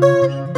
Música